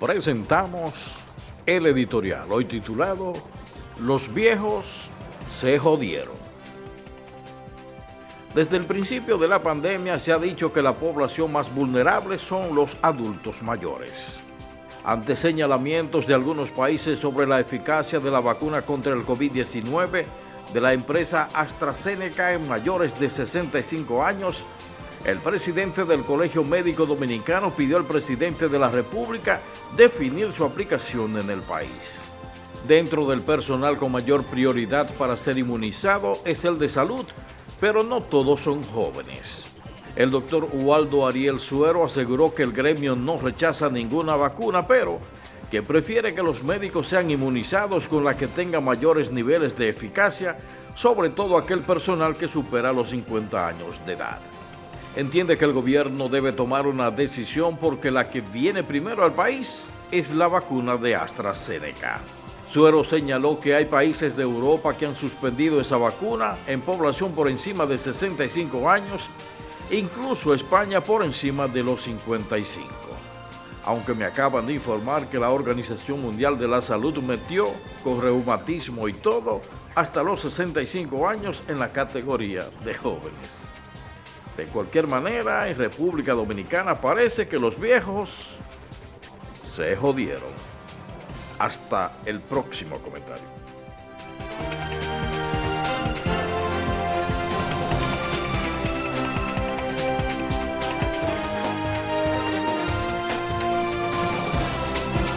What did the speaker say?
presentamos el editorial, hoy titulado Los viejos se jodieron. Desde el principio de la pandemia se ha dicho que la población más vulnerable son los adultos mayores. Ante señalamientos de algunos países sobre la eficacia de la vacuna contra el COVID-19 de la empresa AstraZeneca en mayores de 65 años, el presidente del Colegio Médico Dominicano pidió al presidente de la República definir su aplicación en el país. Dentro del personal con mayor prioridad para ser inmunizado es el de salud, pero no todos son jóvenes. El doctor Ubaldo Ariel Suero aseguró que el gremio no rechaza ninguna vacuna, pero que prefiere que los médicos sean inmunizados con la que tenga mayores niveles de eficacia, sobre todo aquel personal que supera los 50 años de edad entiende que el gobierno debe tomar una decisión porque la que viene primero al país es la vacuna de AstraZeneca. Suero señaló que hay países de Europa que han suspendido esa vacuna en población por encima de 65 años, incluso España por encima de los 55. Aunque me acaban de informar que la Organización Mundial de la Salud metió, con reumatismo y todo, hasta los 65 años en la categoría de jóvenes. De cualquier manera, en República Dominicana parece que los viejos se jodieron. Hasta el próximo comentario.